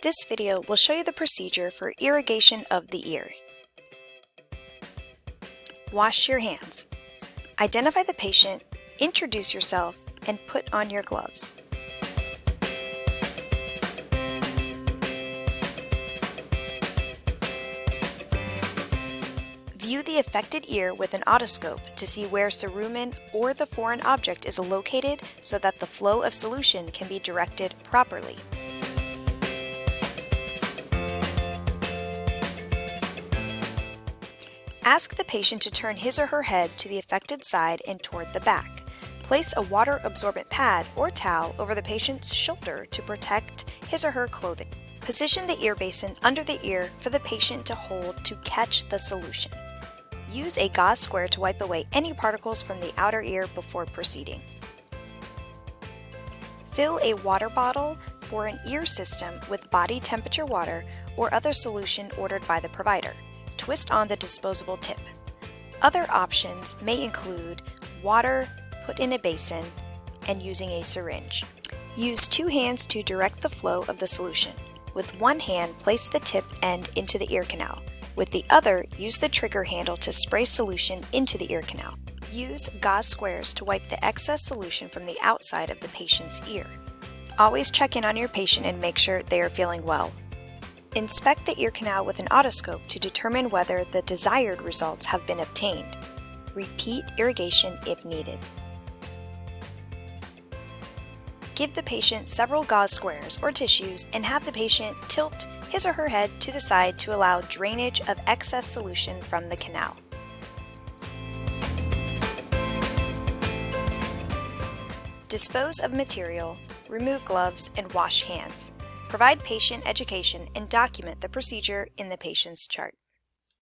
This video will show you the procedure for irrigation of the ear. Wash your hands. Identify the patient, introduce yourself, and put on your gloves. View the affected ear with an otoscope to see where cerumen or the foreign object is located so that the flow of solution can be directed properly. Ask the patient to turn his or her head to the affected side and toward the back. Place a water absorbent pad or towel over the patient's shoulder to protect his or her clothing. Position the ear basin under the ear for the patient to hold to catch the solution. Use a gauze square to wipe away any particles from the outer ear before proceeding. Fill a water bottle for an ear system with body temperature water or other solution ordered by the provider twist on the disposable tip. Other options may include water put in a basin and using a syringe. Use two hands to direct the flow of the solution. With one hand, place the tip end into the ear canal. With the other, use the trigger handle to spray solution into the ear canal. Use gauze squares to wipe the excess solution from the outside of the patient's ear. Always check in on your patient and make sure they are feeling well. Inspect the ear canal with an otoscope to determine whether the desired results have been obtained. Repeat irrigation if needed. Give the patient several gauze squares or tissues and have the patient tilt his or her head to the side to allow drainage of excess solution from the canal. Dispose of material, remove gloves, and wash hands. Provide patient education and document the procedure in the patient's chart.